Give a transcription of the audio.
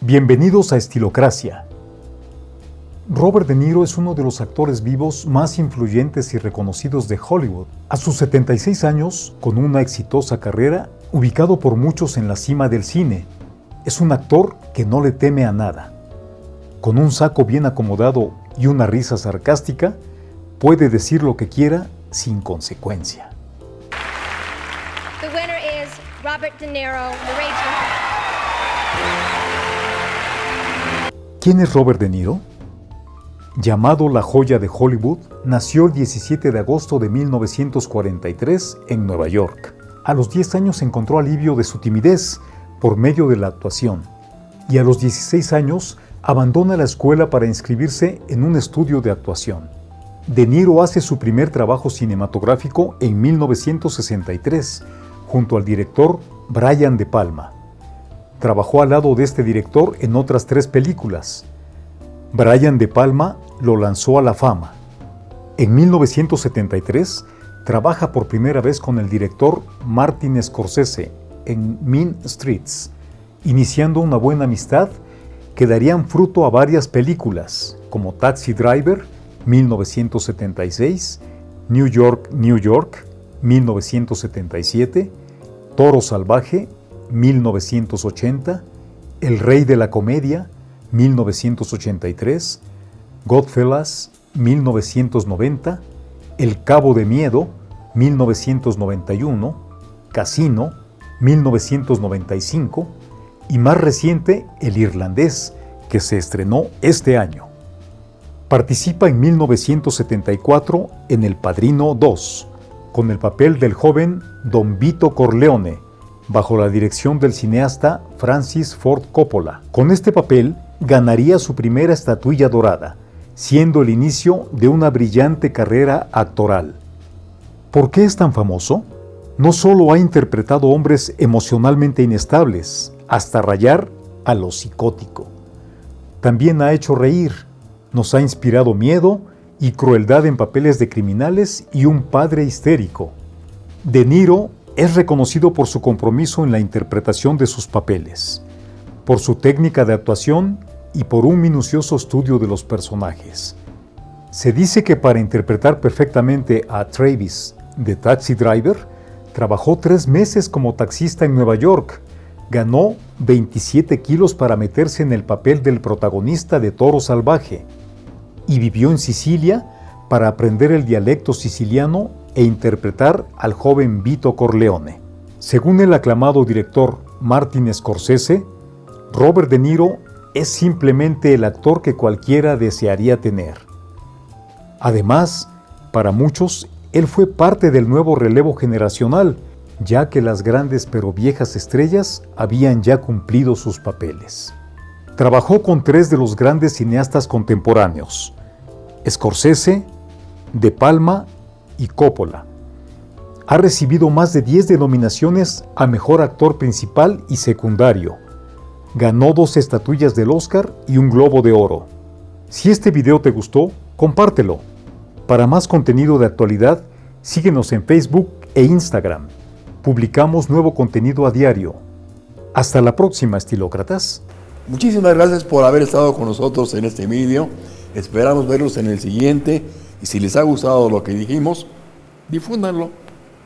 Bienvenidos a Estilocracia. Robert De Niro es uno de los actores vivos más influyentes y reconocidos de Hollywood. A sus 76 años, con una exitosa carrera, ubicado por muchos en la cima del cine, es un actor que no le teme a nada. Con un saco bien acomodado y una risa sarcástica, puede decir lo que quiera sin consecuencia. Robert De Niro, ¿Quién es Robert De Niro? Llamado la joya de Hollywood, nació el 17 de agosto de 1943 en Nueva York. A los 10 años encontró alivio de su timidez por medio de la actuación y a los 16 años abandona la escuela para inscribirse en un estudio de actuación. De Niro hace su primer trabajo cinematográfico en 1963 junto al director Brian De Palma. Trabajó al lado de este director en otras tres películas. Brian De Palma lo lanzó a la fama. En 1973 trabaja por primera vez con el director Martin Scorsese en Mean Streets, iniciando una buena amistad que darían fruto a varias películas como Taxi Driver, 1976, New York, New York, 1977, Toro Salvaje, 1980, El Rey de la Comedia, 1983, Godfellas, 1990, El Cabo de Miedo, 1991, Casino, 1995 y más reciente El Irlandés, que se estrenó este año. Participa en 1974 en El Padrino 2, con el papel del joven Don Vito Corleone, bajo la dirección del cineasta Francis Ford Coppola. Con este papel ganaría su primera estatuilla dorada, siendo el inicio de una brillante carrera actoral. ¿Por qué es tan famoso? No solo ha interpretado hombres emocionalmente inestables, hasta rayar a lo psicótico. También ha hecho reír, nos ha inspirado miedo y crueldad en papeles de criminales y un padre histérico. De Niro es reconocido por su compromiso en la interpretación de sus papeles, por su técnica de actuación y por un minucioso estudio de los personajes. Se dice que para interpretar perfectamente a Travis de Taxi Driver, trabajó tres meses como taxista en Nueva York, ganó 27 kilos para meterse en el papel del protagonista de Toro Salvaje y vivió en Sicilia para aprender el dialecto siciliano e interpretar al joven Vito Corleone. Según el aclamado director Martin Scorsese, Robert De Niro es simplemente el actor que cualquiera desearía tener. Además, para muchos, él fue parte del nuevo relevo generacional, ya que las grandes pero viejas estrellas habían ya cumplido sus papeles. Trabajó con tres de los grandes cineastas contemporáneos, Scorsese, De Palma y Coppola. Ha recibido más de 10 denominaciones a Mejor Actor Principal y Secundario. Ganó dos estatuillas del Oscar y un Globo de Oro. Si este video te gustó, compártelo. Para más contenido de actualidad, síguenos en Facebook e Instagram. Publicamos nuevo contenido a diario. Hasta la próxima, estilócratas. Muchísimas gracias por haber estado con nosotros en este video. Esperamos verlos en el siguiente y si les ha gustado lo que dijimos, difúndanlo.